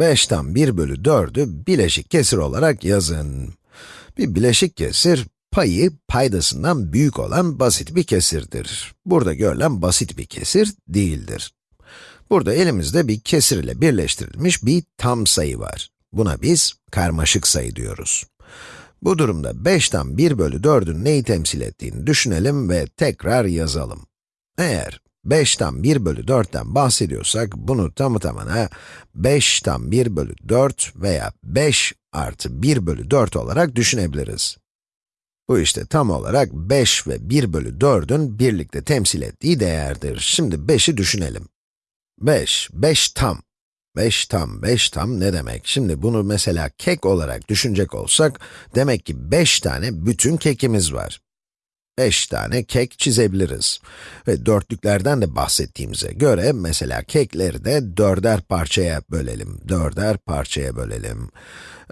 5 tam 1 bölü 4'ü bileşik kesir olarak yazın. Bir bileşik kesir, payı paydasından büyük olan basit bir kesirdir. Burada görülen basit bir kesir değildir. Burada elimizde bir kesir ile birleştirilmiş bir tam sayı var. Buna biz karmaşık sayı diyoruz. Bu durumda 5 tam 1 bölü 4'ün neyi temsil ettiğini düşünelim ve tekrar yazalım. Eğer 5 tam 1 bölü 4'ten bahsediyorsak, bunu tamı tamına 5 tam 1 bölü 4 veya 5 artı 1 bölü 4 olarak düşünebiliriz. Bu işte tam olarak 5 ve 1 bölü 4'ün birlikte temsil ettiği değerdir. Şimdi 5'i düşünelim. 5, 5 tam. 5 tam, 5 tam ne demek? Şimdi bunu mesela kek olarak düşünecek olsak, demek ki 5 tane bütün kekimiz var. 5 tane kek çizebiliriz. Ve dörtlüklerden de bahsettiğimize göre, mesela kekleri de dörder parçaya bölelim. Dörder parçaya bölelim.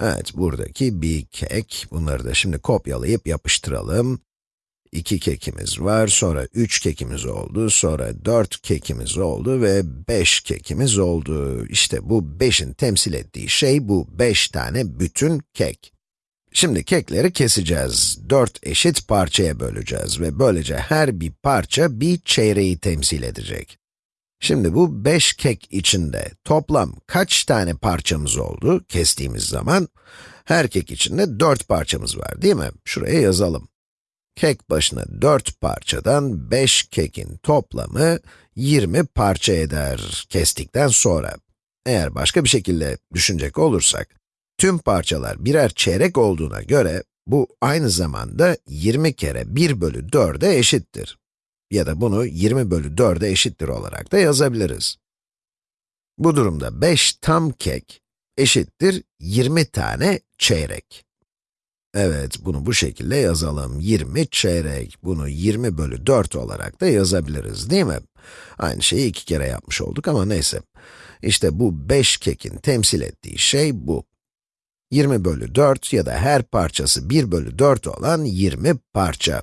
Evet, buradaki bir kek. Bunları da şimdi kopyalayıp yapıştıralım. 2 kekimiz var, sonra 3 kekimiz oldu, sonra 4 kekimiz oldu ve 5 kekimiz oldu. İşte bu 5'in temsil ettiği şey bu 5 tane bütün kek. Şimdi kekleri keseceğiz. 4 eşit parçaya böleceğiz ve böylece her bir parça bir çeyreği temsil edecek. Şimdi bu 5 kek içinde toplam kaç tane parçamız oldu kestiğimiz zaman? Her kek içinde 4 parçamız var değil mi? Şuraya yazalım. Kek başına 4 parçadan 5 kekin toplamı 20 parça eder kestikten sonra. Eğer başka bir şekilde düşünecek olursak, tüm parçalar birer çeyrek olduğuna göre, bu aynı zamanda 20 kere 1 bölü 4'e eşittir. Ya da bunu 20 bölü 4'e eşittir olarak da yazabiliriz. Bu durumda 5 tam kek eşittir 20 tane çeyrek. Evet, bunu bu şekilde yazalım. 20 çeyrek. Bunu 20 bölü 4 olarak da yazabiliriz, değil mi? Aynı şeyi iki kere yapmış olduk ama neyse. İşte bu 5 kekin temsil ettiği şey bu. 20 bölü 4 ya da her parçası 1 bölü 4 olan 20 parça.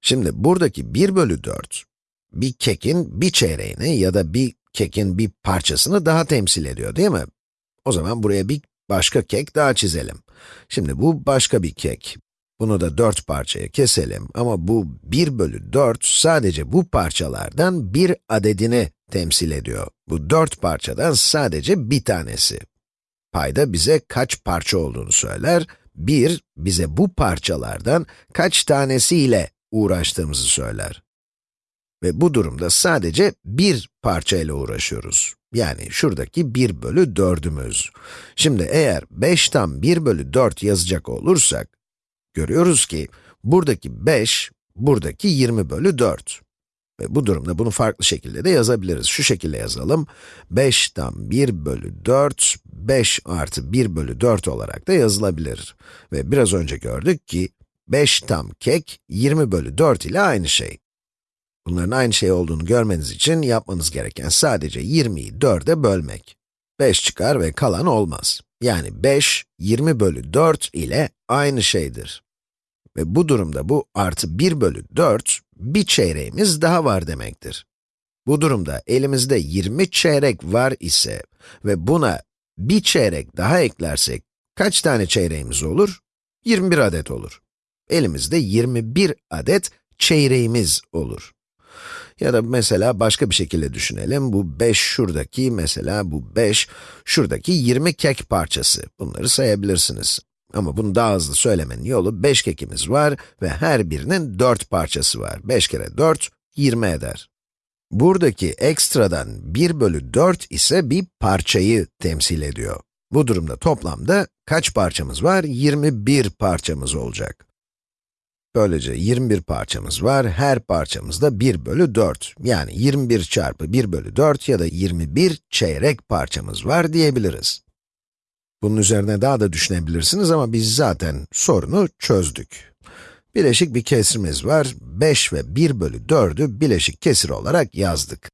Şimdi buradaki 1 bölü 4, bir kekin bir çeyreğini ya da bir kekin bir parçasını daha temsil ediyor, değil mi? O zaman buraya bir başka kek daha çizelim. Şimdi bu başka bir kek. Bunu da 4 parçaya keselim ama bu 1 bölü 4 sadece bu parçalardan bir adedini temsil ediyor. Bu 4 parçadan sadece bir tanesi. Payda bize kaç parça olduğunu söyler. 1, bize bu parçalardan kaç tanesiyle uğraştığımızı söyler. Ve bu durumda sadece bir parçayla uğraşıyoruz. Yani şuradaki 1 bölü 4'ümüz. Şimdi eğer 5 tam 1 bölü 4 yazacak olursak, görüyoruz ki buradaki 5, buradaki 20 bölü 4. Ve bu durumda bunu farklı şekilde de yazabiliriz. Şu şekilde yazalım. 5 tam 1 bölü 4, 5 artı 1 bölü 4 olarak da yazılabilir. Ve biraz önce gördük ki, 5 tam kek, 20 bölü 4 ile aynı şey. Bunların aynı şey olduğunu görmeniz için yapmanız gereken sadece 20'yi 4'e bölmek. 5 çıkar ve kalan olmaz. Yani 5, 20 bölü 4 ile aynı şeydir. Ve bu durumda bu artı 1 bölü 4, bir çeyreğimiz daha var demektir. Bu durumda elimizde 20 çeyrek var ise ve buna bir çeyrek daha eklersek kaç tane çeyreğimiz olur? 21 adet olur. Elimizde 21 adet çeyreğimiz olur. Ya da mesela başka bir şekilde düşünelim. Bu 5 şuradaki, mesela bu 5 şuradaki 20 kek parçası. Bunları sayabilirsiniz. Ama bunu daha hızlı söylemenin yolu 5 kekimiz var ve her birinin 4 parçası var. 5 kere 4, 20 eder. Buradaki ekstradan 1 bölü 4 ise bir parçayı temsil ediyor. Bu durumda toplamda kaç parçamız var? 21 parçamız olacak. Böylece 21 parçamız var, her parçamızda 1 bölü 4. Yani 21 çarpı 1 bölü 4 ya da 21 çeyrek parçamız var diyebiliriz. Bunun üzerine daha da düşünebilirsiniz ama biz zaten sorunu çözdük. Bileşik bir kesrimiz var, 5 ve 1 bölü 4'ü bileşik kesir olarak yazdık.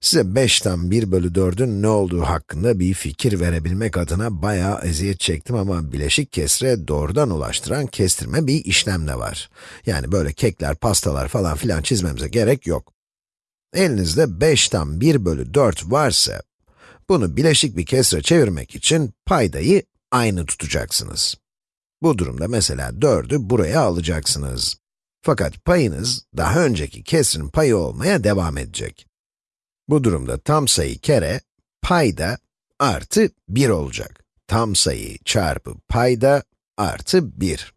Size 5'ten 1 bölü 4'ün ne olduğu hakkında bir fikir verebilmek adına bayağı eziyet çektim ama bileşik kesre doğrudan ulaştıran kestirme bir işlem de var. Yani böyle kekler, pastalar falan filan çizmemize gerek yok. Elinizde 5'ten 1 bölü 4 varsa, Bunu bileşik bir kesre çevirmek için paydayı aynı tutacaksınız. Bu durumda mesela 4'ü buraya alacaksınız. Fakat payınız daha önceki kesrin payı olmaya devam edecek. Bu durumda tam sayı kere payda artı 1 olacak. Tam sayı çarpı payda artı 1.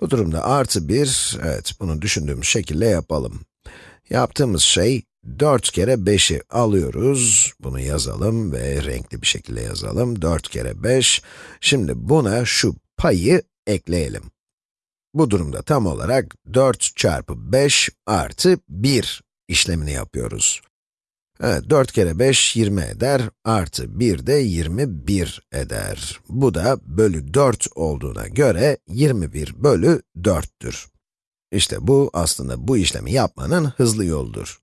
Bu durumda artı 1, evet bunu düşündüğümüz şekilde yapalım. Yaptığımız şey 4 kere 5'i alıyoruz. Bunu yazalım ve renkli bir şekilde yazalım. 4 kere 5. Şimdi buna şu payı ekleyelim. Bu durumda tam olarak 4 çarpı 5 artı 1 işlemini yapıyoruz. Evet, 4 kere 5, 20 eder, artı 1 de 21 eder. Bu da bölü 4 olduğuna göre 21 bölü 4'tür. İşte bu aslında bu işlemi yapmanın hızlı yoludur.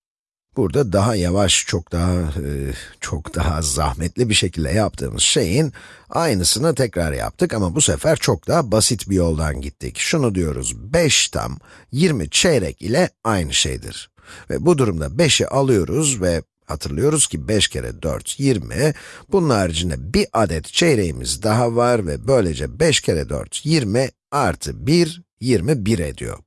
Burada daha yavaş, çok daha, e, çok daha zahmetli bir şekilde yaptığımız şeyin aynısını tekrar yaptık ama bu sefer çok daha basit bir yoldan gittik. Şunu diyoruz, 5 tam 20 çeyrek ile aynı şeydir. Ve bu durumda 5'i alıyoruz ve hatırlıyoruz ki 5 kere 4, 20. Bunun haricinde bir adet çeyreğimiz daha var ve böylece 5 kere 4, 20 artı 1, 21 ediyor.